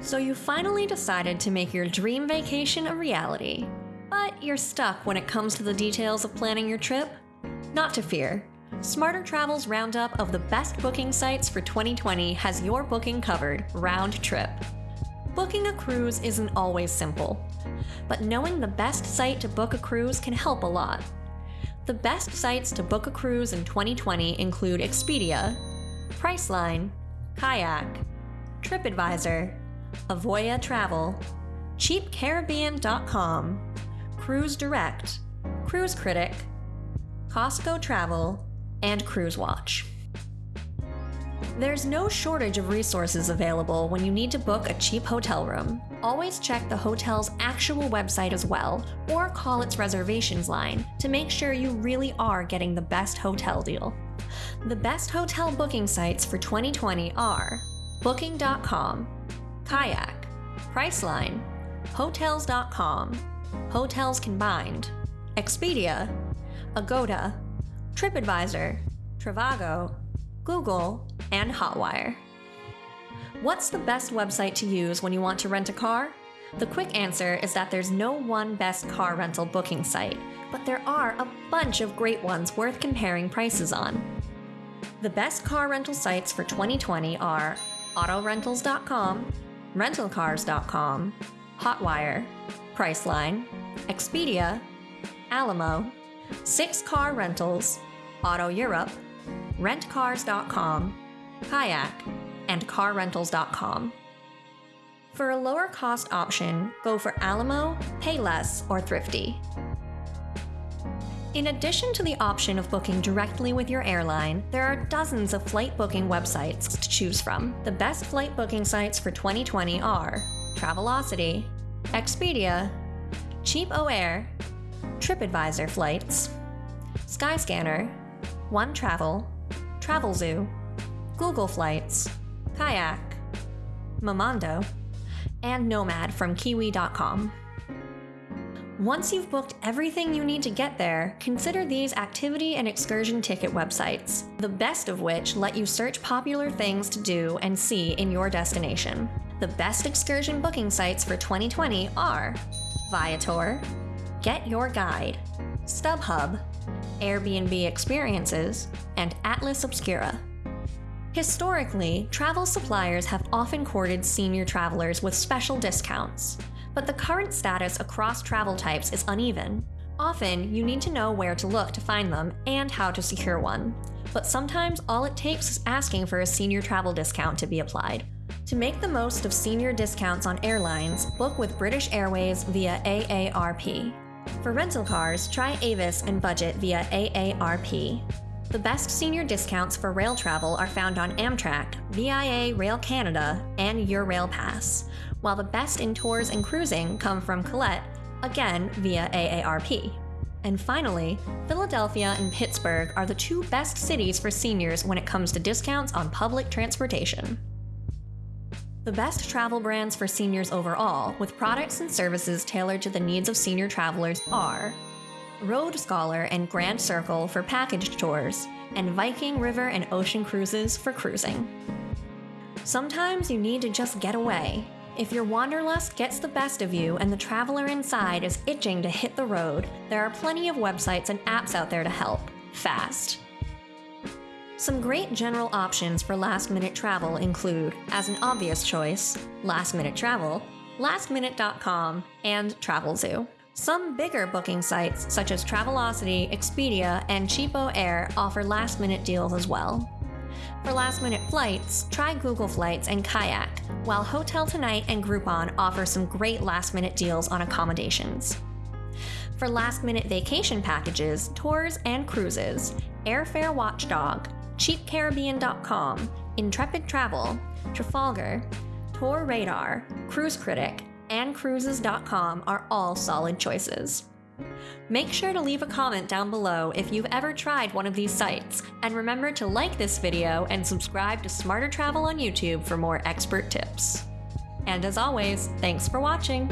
So you finally decided to make your dream vacation a reality. But you're stuck when it comes to the details of planning your trip? Not to fear. Smarter Travel's roundup of the best booking sites for 2020 has your booking covered round trip. Booking a cruise isn't always simple, but knowing the best site to book a cruise can help a lot. The best sites to book a cruise in 2020 include Expedia, Priceline, Kayak, TripAdvisor, Avoya Travel, CheapCaribbean.com, Cruise Direct, Cruise Critic, Costco Travel, and Cruise Watch. There's no shortage of resources available when you need to book a cheap hotel room. Always check the hotel's actual website as well, or call its reservations line to make sure you really are getting the best hotel deal. The best hotel booking sites for 2020 are Booking.com, Kayak, Priceline, Hotels.com, Hotels Combined, Expedia, Agoda, TripAdvisor, Trivago, Google, and Hotwire. What's the best website to use when you want to rent a car? The quick answer is that there's no one best car rental booking site, but there are a bunch of great ones worth comparing prices on. The best car rental sites for 2020 are autorentals.com, rentalcars.com, Hotwire, Priceline, Expedia, Alamo, Sixt Car Rentals, Auto Europe, rentcars.com, Kayak, and carrentals.com. For a lower cost option, go for Alamo, Payless, or Thrifty. In addition to the option of booking directly with your airline, there are dozens of flight booking websites to choose from. The best flight booking sites for 2020 are Travelocity, Expedia, CheapOair, TripAdvisor Flights, Skyscanner, One Travel, Travelzoo, Google Flights, Kayak, Momondo, and Nomad from Kiwi.com. Once you've booked everything you need to get there, consider these activity and excursion ticket websites, the best of which let you search popular things to do and see in your destination. The best excursion booking sites for 2020 are Viator, Get Your Guide, StubHub, Airbnb Experiences, and Atlas Obscura. Historically, travel suppliers have often courted senior travelers with special discounts, but the current status across travel types is uneven. Often, you need to know where to look to find them and how to secure one. But sometimes all it takes is asking for a senior travel discount to be applied. To make the most of senior discounts on airlines, book with British Airways via AARP. For rental cars, try Avis and budget via AARP. The best senior discounts for rail travel are found on Amtrak, VIA Rail Canada, and Eurail Pass, while the best in tours and cruising come from Colette, again via AARP. And finally, Philadelphia and Pittsburgh are the two best cities for seniors when it comes to discounts on public transportation. The best travel brands for seniors overall, with products and services tailored to the needs of senior travelers, are Road Scholar and Grand Circle for packaged tours, and Viking River and Ocean Cruises for cruising. Sometimes you need to just get away. If your wanderlust gets the best of you and the traveler inside is itching to hit the road, there are plenty of websites and apps out there to help, fast. Some great general options for last minute travel include, as an obvious choice, Last Minute Travel, lastminute.com, and Travelzoo. Some bigger booking sites, such as Travelocity, Expedia, and CheapOair, offer last minute deals as well. For last minute flights, try Google Flights and Kayak, while Hotel Tonight and Groupon offer some great last minute deals on accommodations. For last minute vacation packages, tours, and cruises, Airfare Watchdog, CheapCaribbean.com, Intrepid Travel, Trafalgar, Tour Radar, Cruise Critic, and Cruises.com are all solid choices. Make sure to leave a comment down below if you've ever tried one of these sites, and remember to like this video and subscribe to Smarter Travel on YouTube for more expert tips. And as always, thanks for watching!